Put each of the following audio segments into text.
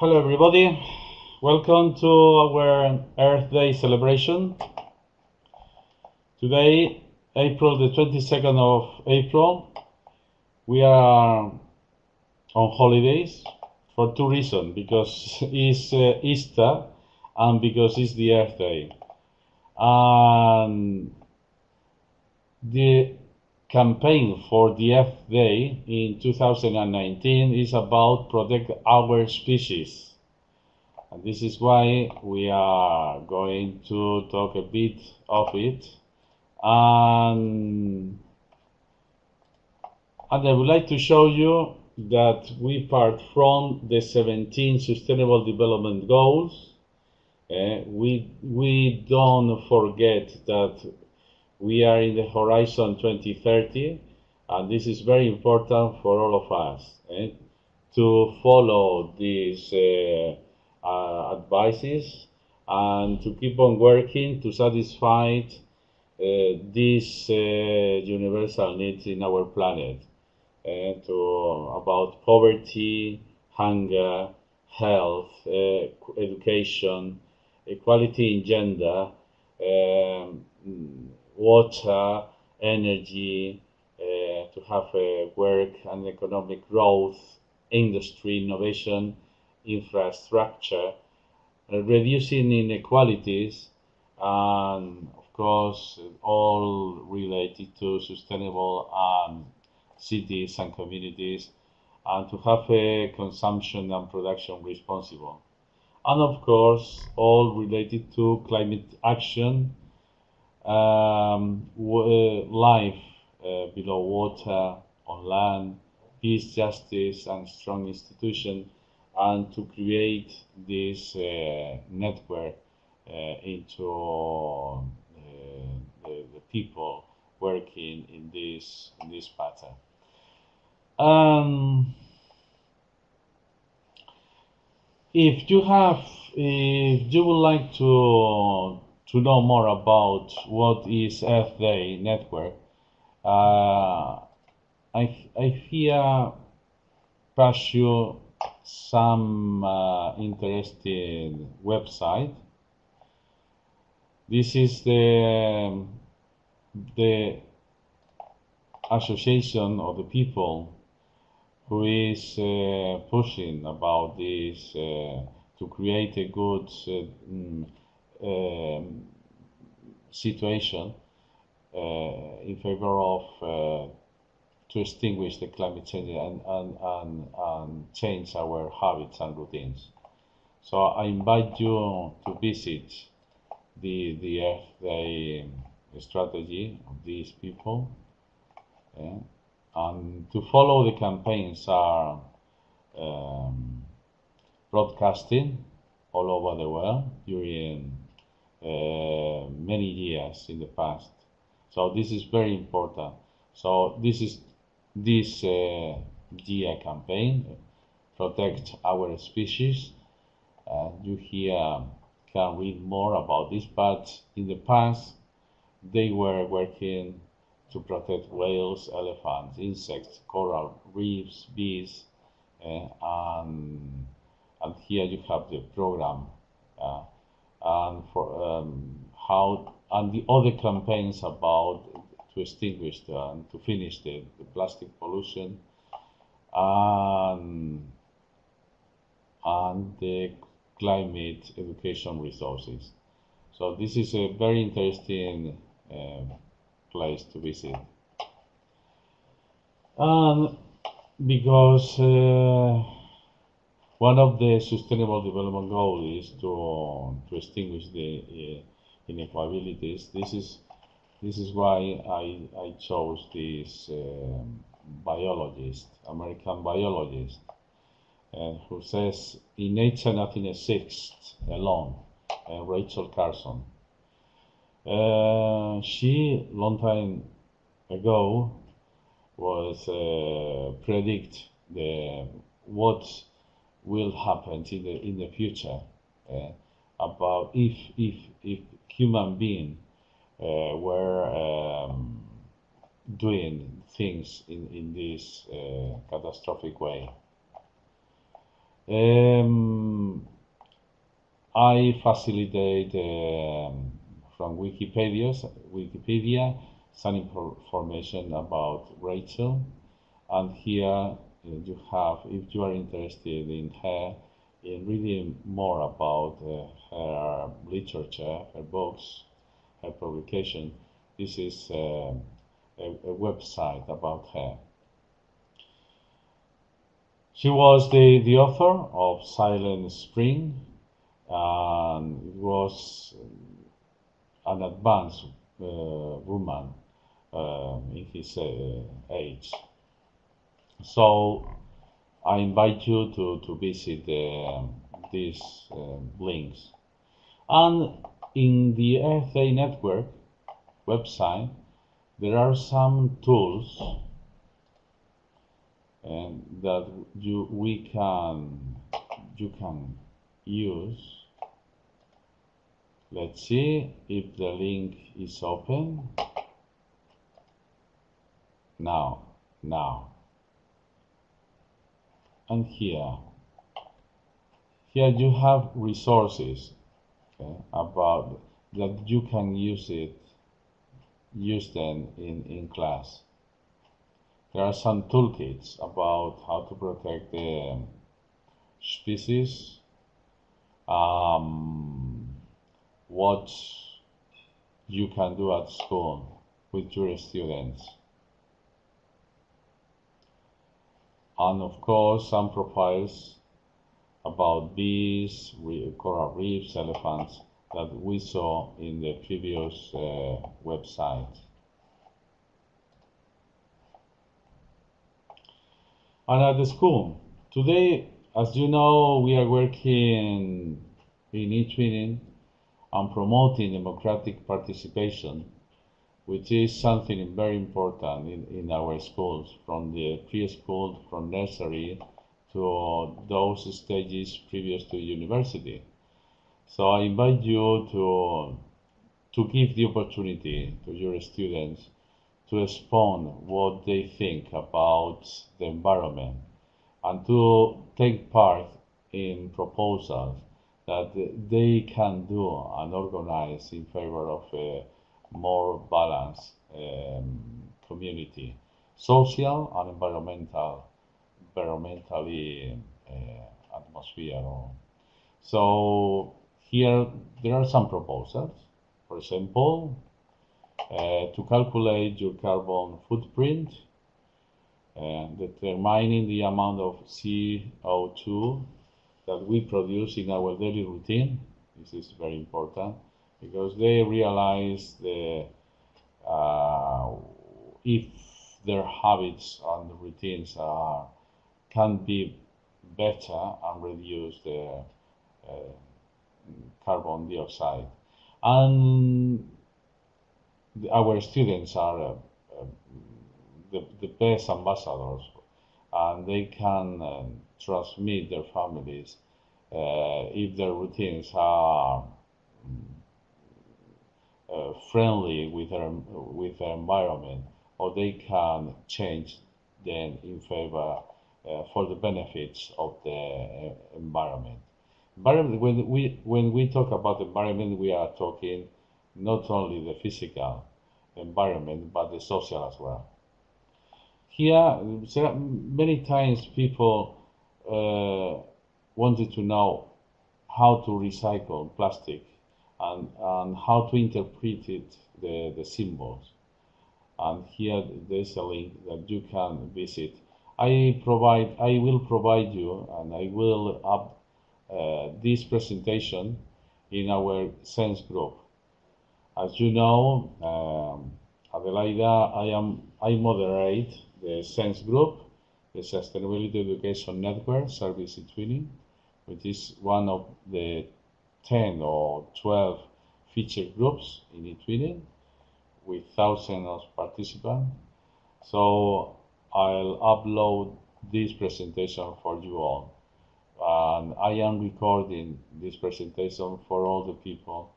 Hello, everybody. Welcome to our Earth Day celebration. Today, April the 22nd of April, we are on holidays for two reasons because it's uh, Easter and because it's the Earth Day. And the campaign for the Earth Day in 2019 is about protect our species. And this is why we are going to talk a bit of it. And, and I would like to show you that we part from the 17 Sustainable Development Goals. Uh, we, we don't forget that we are in the horizon 2030, and this is very important for all of us eh, to follow these uh, uh, advices and to keep on working to satisfy uh, these uh, universal needs in our planet eh, to about poverty, hunger, health, uh, education, equality in gender. Um, water, energy, uh, to have uh, work and economic growth, industry, innovation, infrastructure, uh, reducing inequalities, and of course, all related to sustainable um, cities and communities, and to have a consumption and production responsible. And of course, all related to climate action um, uh, life uh, below water, on land, peace, justice, and strong institution, and to create this uh, network into the, the, people working in this in this pattern. Um, if you have, if you would like to to know more about what is Earth Day Network, uh, I, I here pass you some uh, interesting website. This is the the association of the people who is uh, pushing about this uh, to create a good uh, mm, um, situation uh, in favor of uh, to extinguish the climate change and, and, and, and change our habits and routines. So I invite you to visit the, the Earth Day strategy of these people. Yeah? And to follow the campaigns are um, broadcasting all over the world during uh, many years in the past. So this is very important. So this is this uh, year campaign, protect our species. Uh, you here can read more about this, but in the past they were working to protect whales, elephants, insects, coral reefs, bees, uh, and, and here you have the program uh, and for um, how and the other campaigns about to extinguish the, and to finish the, the plastic pollution and, and the climate education resources. So this is a very interesting uh, place to visit. And because uh, one of the Sustainable Development Goals is to, to extinguish the uh, inequalities. This is this is why I, I chose this um, biologist, American biologist, uh, who says in nature nothing exists alone, uh, Rachel Carson. Uh, she, long time ago, was uh, predict the what will happen in the in the future uh, about if if if human being uh, were um, doing things in in this uh, catastrophic way. Um, I facilitate um, from Wikipedia, Wikipedia some information about Rachel, and here you have, if you are interested in her, in reading more about uh, her literature, her books, her publication, this is uh, a, a website about her. She was the, the author of Silent Spring, and was an advanced uh, woman uh, in his uh, age. So I invite you to, to visit um, these um, links. And in the FA network website, there are some tools and that you we can you can use. Let's see if the link is open. Now now and here here you have resources okay, about that you can use it use them in in class there are some toolkits about how to protect the species, um, what you can do at school with your students. And of course, some profiles about bees, coral reefs, elephants that we saw in the previous uh, website. And at the school, today, as you know, we are working in eTwinning and promoting democratic participation, which is something very important in, in our schools, from the preschool, from nursery to those stages previous to university. So I invite you to, to give the opportunity to your students to expound what they think about the environment and to take part in proposals that they can do and organize in favor of a more balanced um, community, social and environmental, environmentally uh, atmosphere. So here there are some proposals. For example, uh, to calculate your carbon footprint and determining the amount of CO2 that we produce in our daily routine. This is very important because they realize the uh, if their habits and routines are can be better and reduce the uh, carbon dioxide. And our students are uh, uh, the, the best ambassadors and they can uh, transmit their families uh, if their routines are uh, friendly with their, with their environment or they can change them in favor uh, for the benefits of the environment. Environment, when we, when we talk about environment, we are talking not only the physical environment but the social as well. Here, many times people uh, wanted to know how to recycle plastic and, and how to interpret it, the, the symbols. And here there's a link that you can visit. I provide, I will provide you, and I will up uh, this presentation in our Sense group. As you know, um, Adelaida, I am I moderate the SENSE group, the Sustainability Education Network Service Twinning, which is one of the 10 or 12 feature groups in eTwinning with thousands of participants. So I'll upload this presentation for you all. And I am recording this presentation for all the people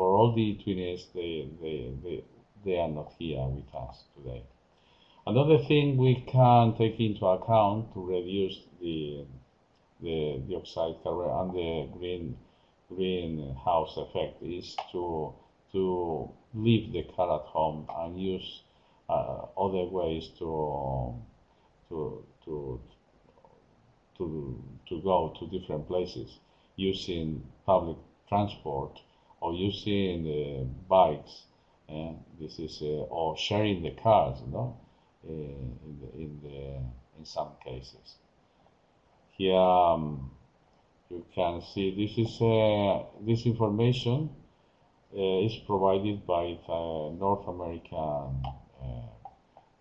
for all the twinnies, they, they, they, they are not here with us today. Another thing we can take into account to reduce the, the dioxide carbon and the green greenhouse effect is to to leave the car at home and use uh, other ways to to to to to go to different places using public transport or using uh, bikes. Uh, this is uh, or sharing the cars, you know, uh, in the, in the in some cases. Here um, you can see this is uh, this information uh, is provided by the North American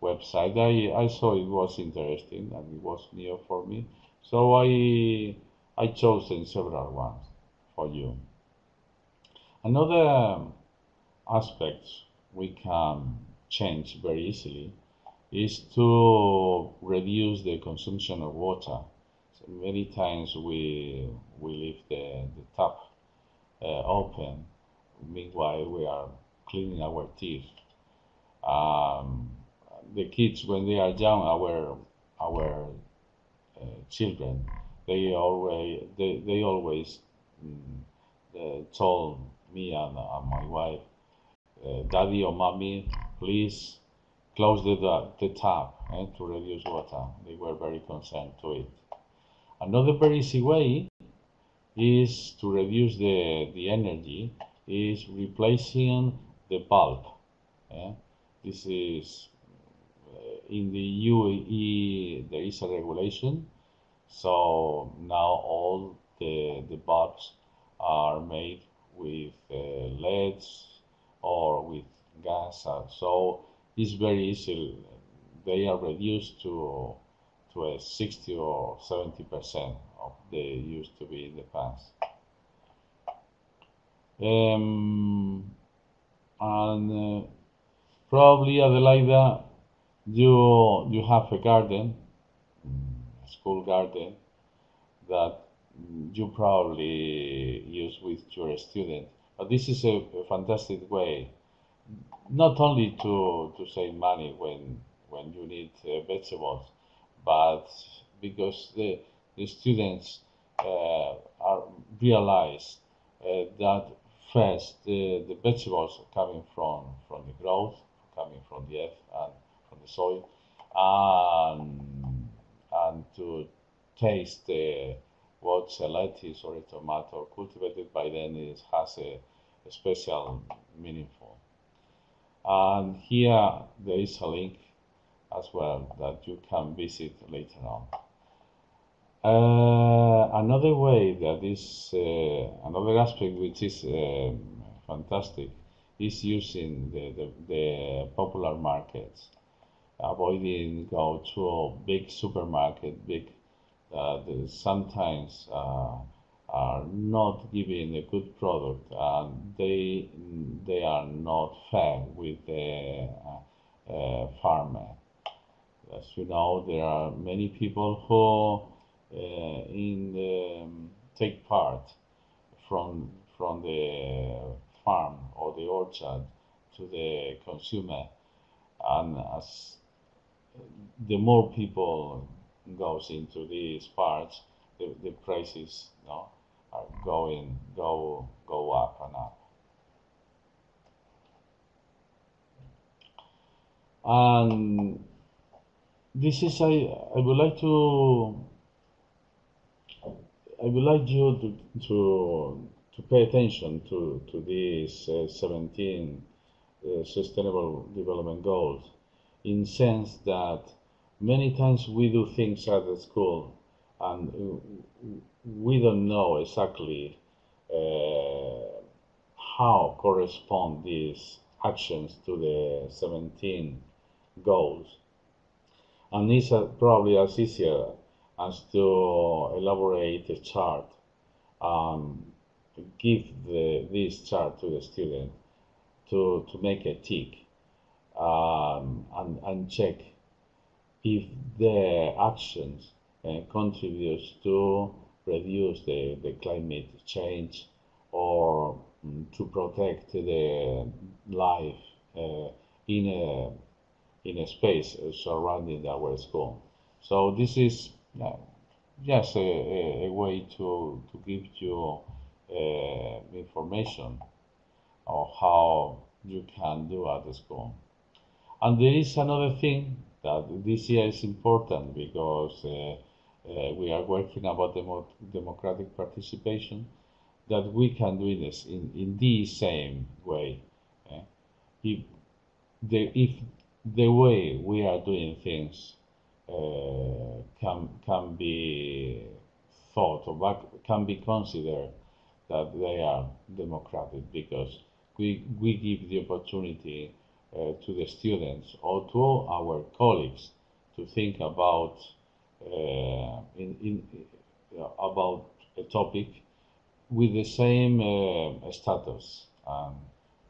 website. I, I saw it was interesting and it was new for me. So I I chosen several ones for you. Another aspect we can change very easily is to reduce the consumption of water. Many times we we leave the, the tap uh, open, meanwhile we are cleaning our teeth. Um, the kids when they are young, our our uh, children, they always they, they always mm, uh, told me and, and my wife, uh, Daddy or Mommy, please close the, the tap eh, to reduce water. They were very concerned to it. Another very easy way is to reduce the, the energy is replacing the bulb. Eh? This is in the UAE there is a regulation, so now all the the bulbs are made with uh, LEDs or with gas, uh, so it's very easy. They are reduced to a 60 or 70 percent of they used to be in the past. Um, and uh, probably Adelaida you you have a garden, a school garden, that you probably use with your students. But this is a, a fantastic way, not only to, to save money when when you need uh, vegetables, but because the the students uh, are realize uh, that first the, the vegetables coming from from the growth, coming from the earth, and from the soil and, and to taste the, what a lettuce or a tomato cultivated by them is, has a, a special meaningful. And here there is a link as well that you can visit later on. Uh, another way that is uh, another aspect which is uh, fantastic is using the, the, the popular markets avoiding go to a big supermarket, big uh, sometimes uh, are not giving a good product and they they are not fair with the uh, uh farmer. As you know, there are many people who uh, in the, um, take part from from the farm or the orchard to the consumer and as the more people goes into these parts, the, the prices know, are going go go up and up. And this is I I would like to I would like you to to, to pay attention to to these uh, 17 uh, sustainable development goals in sense that many times we do things at the school and we don't know exactly uh, how correspond these actions to the 17 goals. And it's uh, probably as easier as to elaborate a chart and give the, this chart to the student to, to make a tick um, and, and check if their actions uh, contributes to reduce the, the climate change or um, to protect the life uh, in a in a space surrounding our school. So this is uh, just a, a, way to, to give you uh, information of how you can do at the school. And there is another thing that this year is important because uh, uh, we are working about demo democratic participation that we can do this in, in the same way. Eh? If, the, if the way we are doing things uh, can, can be thought or can be considered that they are democratic because we, we give the opportunity uh, to the students or to our colleagues to think about uh, in, in, uh, about a topic with the same uh, status and,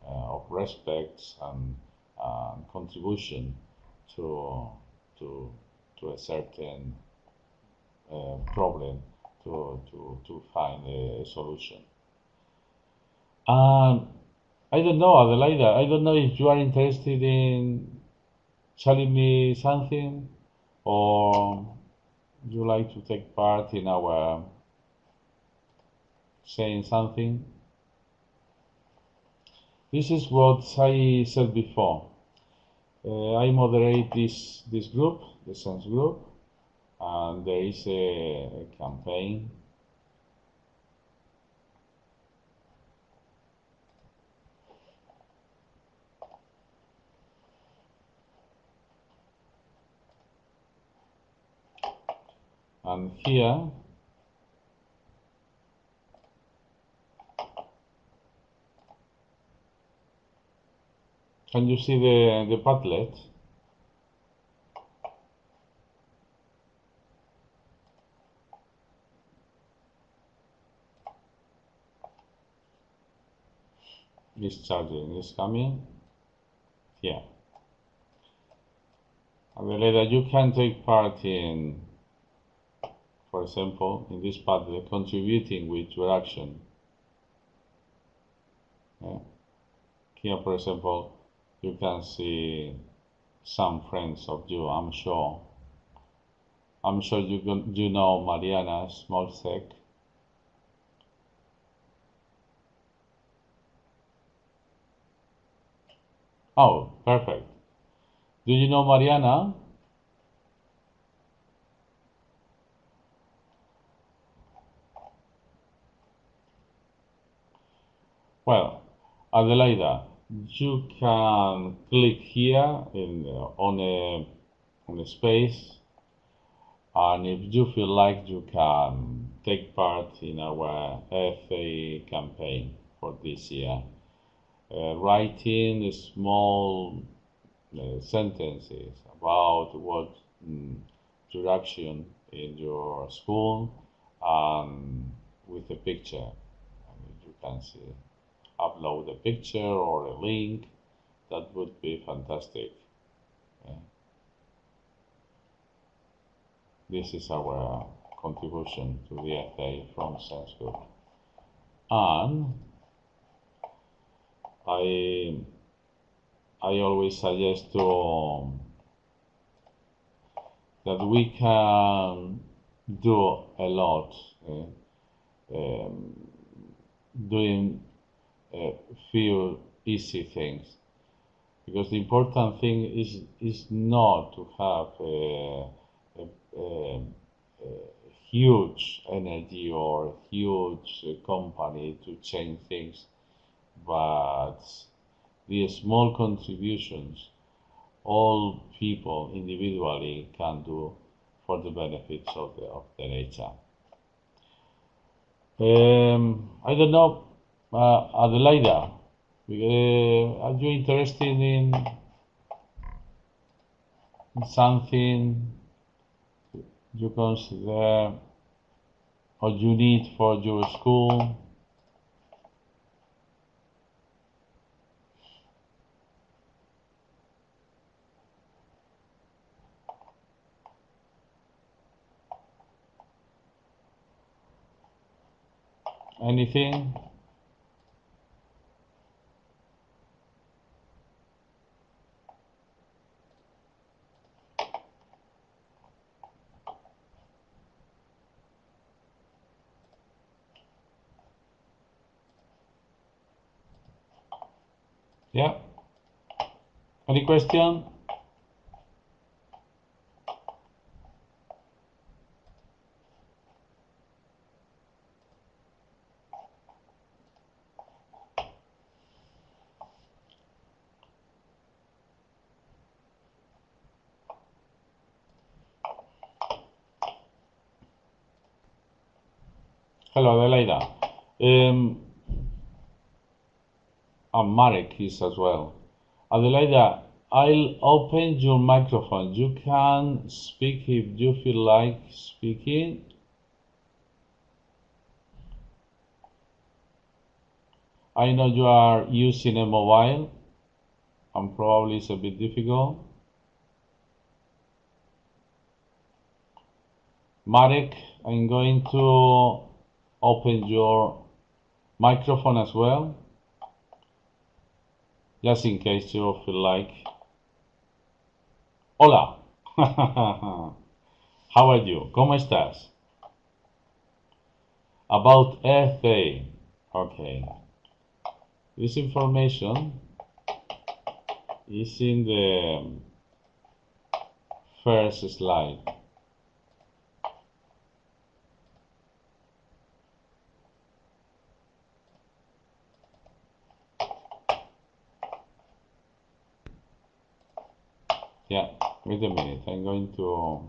uh, of respect and contribution to, to, to a certain uh, problem to, to, to find a solution. And I don't know, Adelaida, I don't know if you are interested in telling me something or you like to take part in our saying something. This is what I said before. Uh, I moderate this this group, the Sense group, and there is a, a campaign. And here Can you see the, the Padlet? This charging is coming here. And you can take part in, for example, in this Padlet, contributing with your action. Yeah. Here, for example, you can see some friends of you, I'm sure. I'm sure you, you know Mariana Smolsek. Oh, perfect. Do you know Mariana? Well, Adelaida, you can click here in, uh, on, a, on a space and if you feel like you can take part in our FA campaign for this year. Uh, writing small uh, sentences about what mm, in your school and with a picture. And you can see upload a picture or a link, that would be fantastic. Yeah. This is our contribution to the FA from Group. And I, I always suggest to, um, that we can do a lot uh, um, doing uh, few easy things because the important thing is is not to have a, a, a, a huge energy or huge company to change things but the small contributions all people individually can do for the benefits of the, of the nature. Um, I don't know uh, Adelaida, uh, are you interested in something you consider or you need for your school? Anything? Yeah. Any question? Hello, Adelaida. Um, and Marek is as well. Adelaida, I'll open your microphone. You can speak if you feel like speaking. I know you are using a mobile and probably it's a bit difficult. Marek, I'm going to open your microphone as well, just in case you feel like. Hola, how are you? ¿Cómo estás? About Day. Okay. This information is in the first slide. Yeah, wait a minute. I'm going to.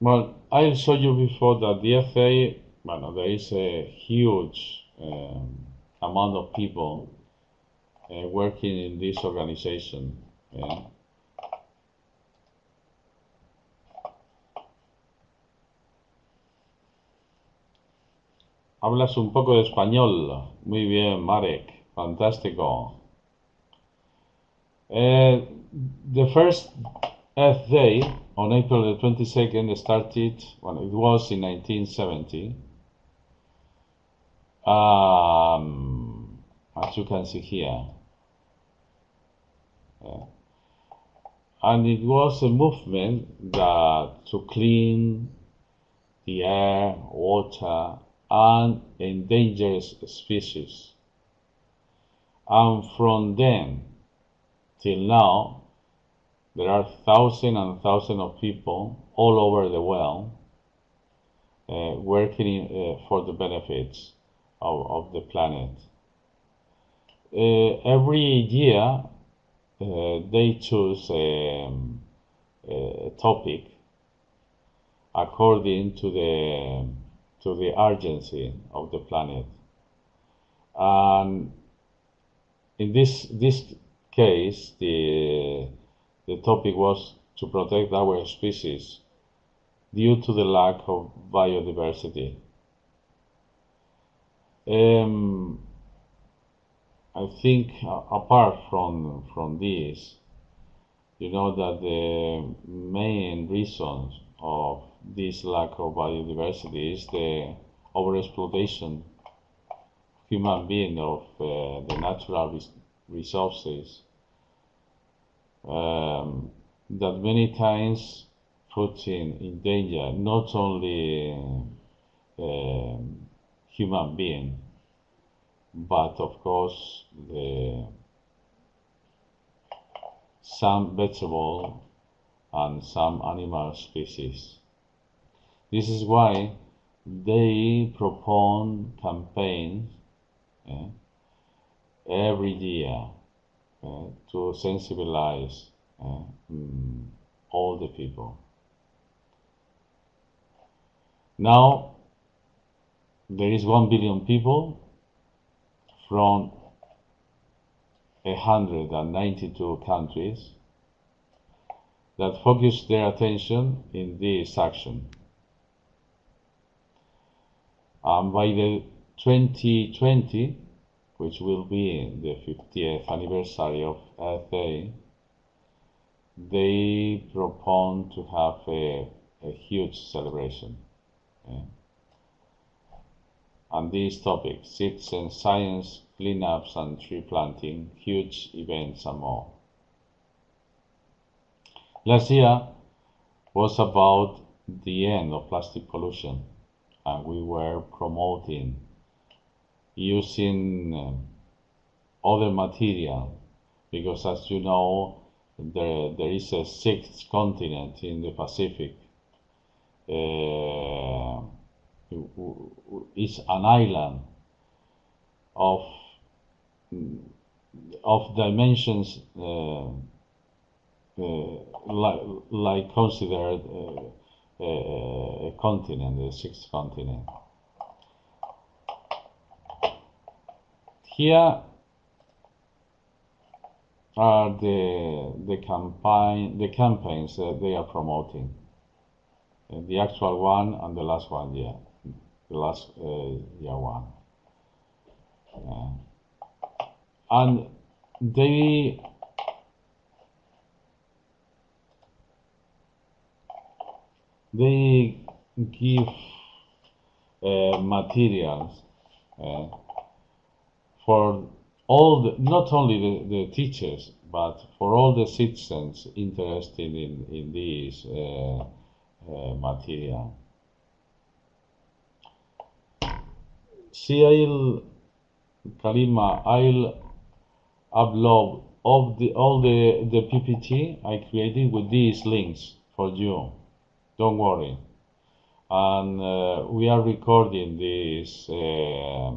Well, I showed you before that the FA, well, there is a huge um, amount of people uh, working in this organization. Yeah. Hablas un poco de español. Muy bien, Marek. Fantástico. Uh, the first Earth Day on April the 22nd started, well, it was in 1970. Um, as you can see here. And it was a movement that to clean the air, water, and endangered species. And from then till now, there are thousands and thousands of people all over the world uh, working uh, for the benefits of, of the planet. Uh, every year, Uh, they choose a, um, a, topic according to the um, to the urgency of the planet. And in this this case, the the topic was to protect our species due to the lack of biodiversity. Um, I think uh, apart from from this, you know that the main reasons of this lack of biodiversity is the overexploitation human being of uh, the natural res resources. Um, that many times put in, in danger not only uh, human being but of course the some vegetable and some animal species. This is why they propose campaigns eh, every year eh, to sensibilize eh, mm, all the people. Now there is one billion people from 192 countries that focus their attention in this action. And by the 2020, which will be the 50th anniversary of Earth they propose to have a, a huge celebration. Yeah. And these topics, citizen science, cleanups and tree planting, huge events and more. Last year was about the end of plastic pollution and we were promoting using uh, other material because as you know there, there is a sixth continent in the Pacific uh, is an island of of dimensions uh, uh, like, like considered uh, a continent, the sixth continent. Here are the the campaign the campaigns that they are promoting. Uh, the actual one and the last one, yeah, last uh, year one. And they they give uh, materials uh, for all the, not only the, the, teachers but for all the citizens interested in, in this uh, uh material. See, I'll, Kalima, I'll upload all the, all the, the PPT I created with these links for you. Don't worry. And uh, we are recording this uh,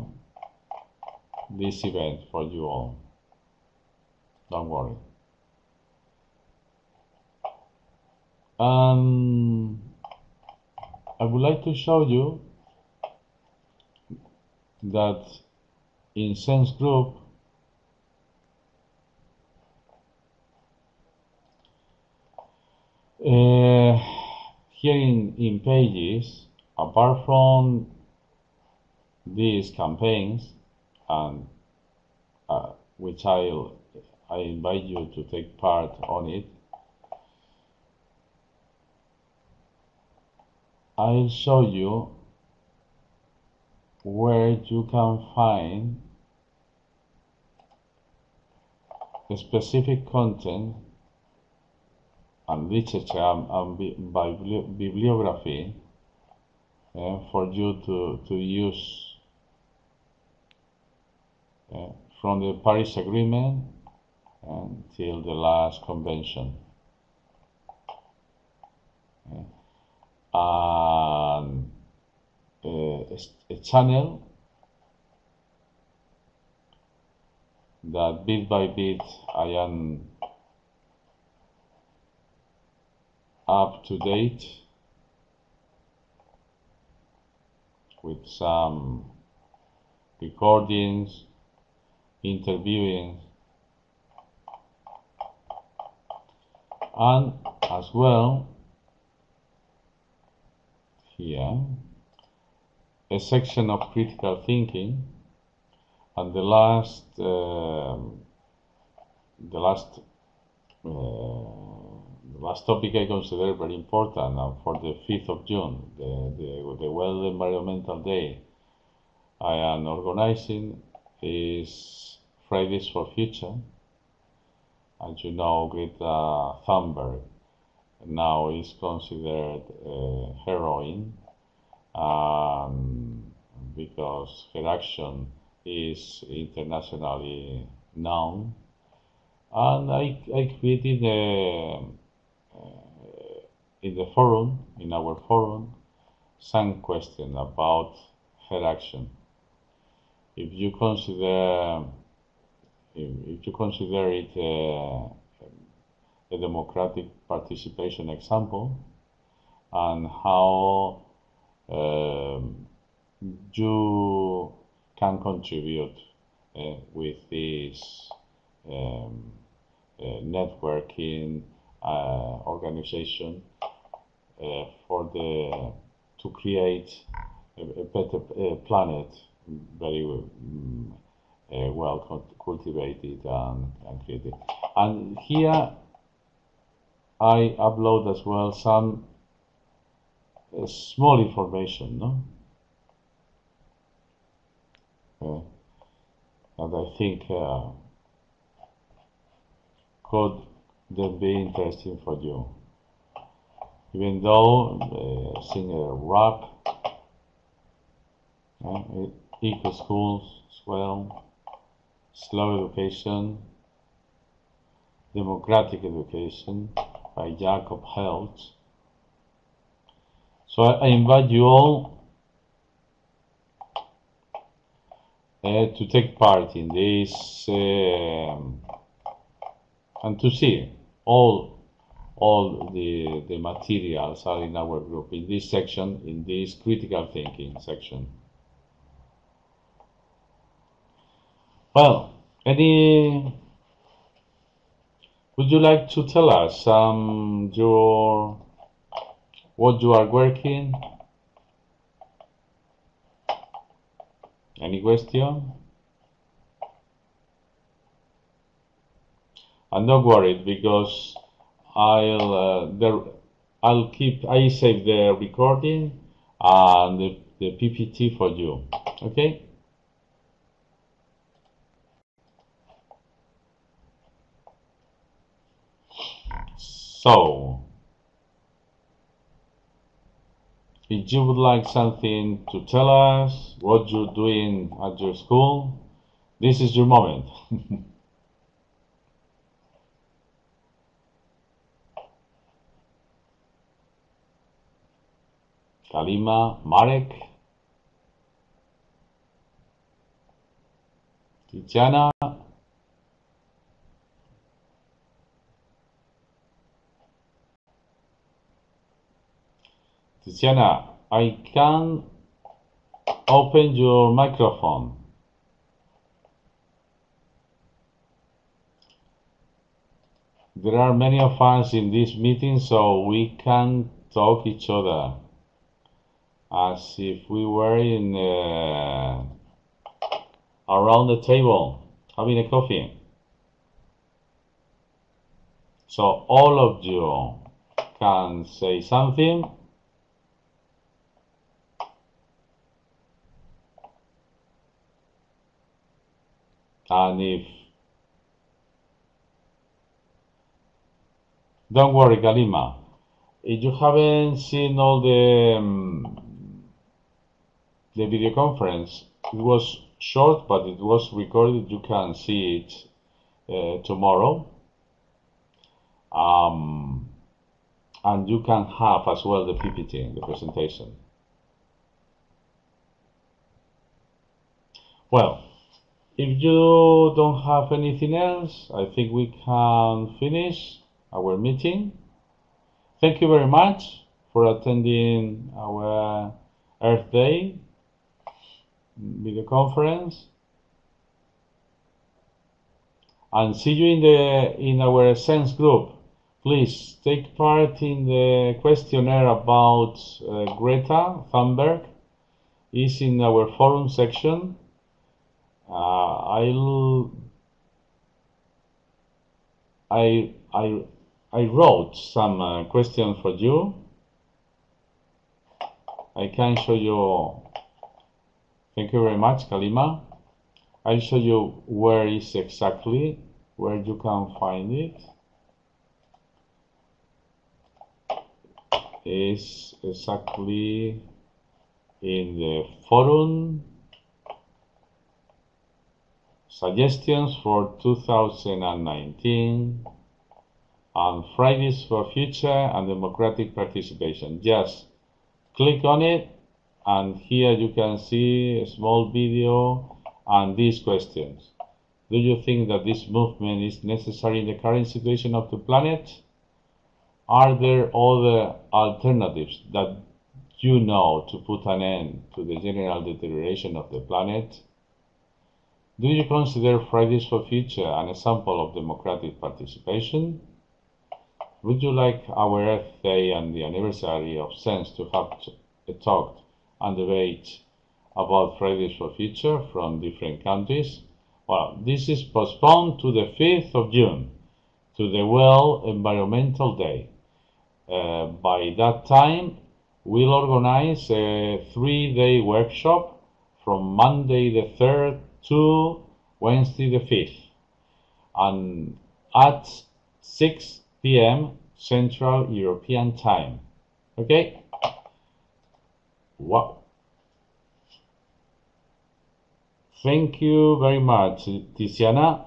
this event for you all. Don't worry. And I would like to show you that in Sense Group uh, here in, in pages, apart from these campaigns, and uh, which I I invite you to take part on it, I'll show you where you can find specific content and literature and, and bibliography uh, for you to, to use uh, from the Paris Agreement until the last convention. Uh, and Eh, a, a eh, channel that bit by bit I am up to date with some recordings, interviewing, and as well here a section of critical thinking and the last uh, the last uh, the last topic I consider very important uh, for the 5th of June, the, the, the World Environmental Day I am organizing is Fridays for Future. As you know, Greta Thunberg now is considered a heroine um, because her action is internationally known. And I, I created a in the forum, in our forum, some question about her action. If you consider, if, you consider it a democratic participation example, and how um, you can contribute uh, with this um, uh, networking uh, organization uh, for the to create a, a better planet, very um, well cultivated and, and created. And here I upload as well some uh, small information, no? uh, that I think uh, could then be interesting for you. Even though uh, singer rock, uh, eco schools as well, slow education, democratic education by Jacob Hecht. So I, I invite you all uh, to take part in this um, and to see all all the the materials are in our group in this section in this critical thinking section. Well any would you like to tell us um your what you are working any question? And don't worry because I'll uh, I'll keep I save the recording and the, the PPT for you okay? So if you would like something to tell us what you're doing at your school this is your moment. Kalima, Marek, Tiziana, Tiziana, I can open your microphone. There are many of us in this meeting, so we can talk each other as if we were in uh, around the table having a coffee. So all of you can say something. And if don't worry, Kalima, if you haven't seen all the um, the video conference. It was short, but it was recorded. You can see it uh, tomorrow. Um, and you can have as well the PPT, the presentation. Well, if you don't have anything else, I think we can finish our meeting. Thank you very much for attending our Earth Day video conference. And see you in the in our sense group. Please take part in the questionnaire about uh, Greta Thunberg. Is in our forum section I'll I I I wrote some uh, questions for you I can show you Thank you very much, Kalima. I'll show you where is exactly, where you can find it. Is exactly in the forum suggestions for 2019 and Fridays for Future and Democratic Participation. Just click on it and here you can see a small video and these questions. Do you think that this movement is necessary in the current situation of the planet? Are there other alternatives that you know to put an end to the general deterioration of the planet? Do you consider Fridays for Future an example of democratic participation? Would you like our Earth Day and the anniversary of Sense to have a talk and debate about Fridays for Future from different countries. Well, this is postponed to the 5th of June, to the World Environmental Day. Uh, by that time, we'll organize a three-day workshop from Monday the 3rd to Wednesday the 5th and at 6 p.m. Central European Time. Okay? Wow. Thank you very much, Tiziana.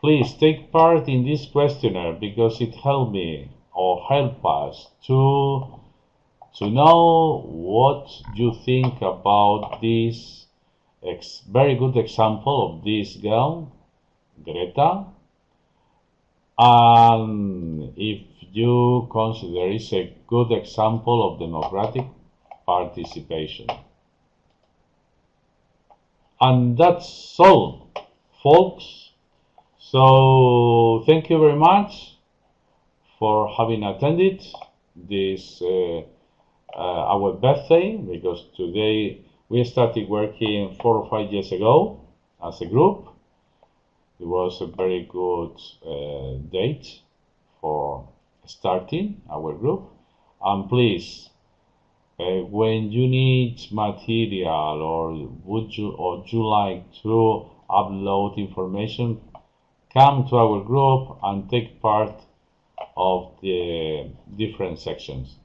Please take part in this questionnaire because it helped me or help us to to know what you think about this ex very good example of this girl, Greta, and if you consider it's a good example of democratic participation. And that's all, folks. So thank you very much for having attended this uh, uh, our birthday because today we started working four or five years ago as a group. It was a very good uh, date for starting our group. And please, uh, when you need material or would you or you like to upload information, come to our group and take part of the different sections.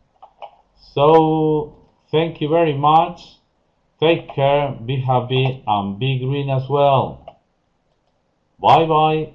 So thank you very much. Take care, be happy, and be green as well. Bye bye.